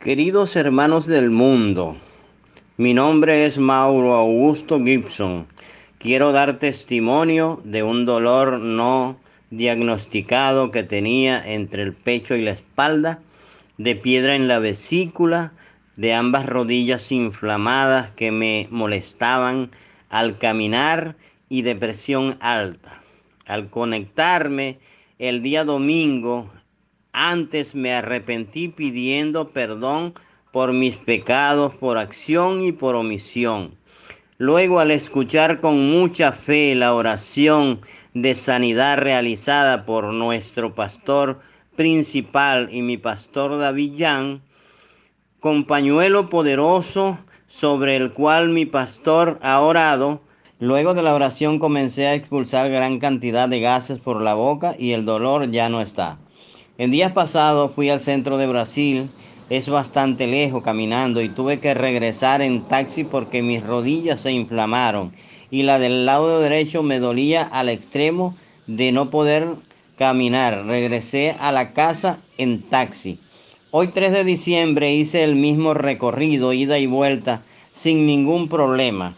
Queridos hermanos del mundo, mi nombre es Mauro Augusto Gibson. Quiero dar testimonio de un dolor no diagnosticado que tenía entre el pecho y la espalda, de piedra en la vesícula, de ambas rodillas inflamadas que me molestaban al caminar y de presión alta. Al conectarme el día domingo antes me arrepentí pidiendo perdón por mis pecados, por acción y por omisión. Luego al escuchar con mucha fe la oración de sanidad realizada por nuestro pastor principal y mi pastor Davillán, con pañuelo poderoso sobre el cual mi pastor ha orado, luego de la oración comencé a expulsar gran cantidad de gases por la boca y el dolor ya no está. En días pasados fui al centro de Brasil, es bastante lejos caminando y tuve que regresar en taxi porque mis rodillas se inflamaron y la del lado derecho me dolía al extremo de no poder caminar. Regresé a la casa en taxi. Hoy 3 de diciembre hice el mismo recorrido, ida y vuelta, sin ningún problema.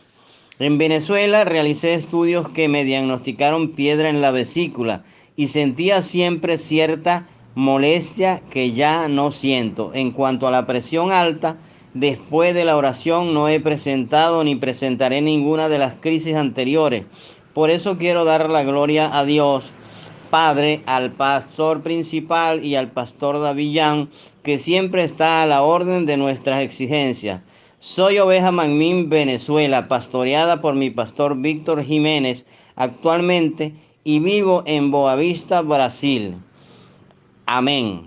En Venezuela realicé estudios que me diagnosticaron piedra en la vesícula y sentía siempre cierta molestia que ya no siento. En cuanto a la presión alta, después de la oración no he presentado ni presentaré ninguna de las crisis anteriores. Por eso quiero dar la gloria a Dios, Padre, al pastor principal y al pastor Davillán, que siempre está a la orden de nuestras exigencias. Soy oveja Manmín, Venezuela, pastoreada por mi pastor Víctor Jiménez actualmente y vivo en Boavista, Brasil. Ameng.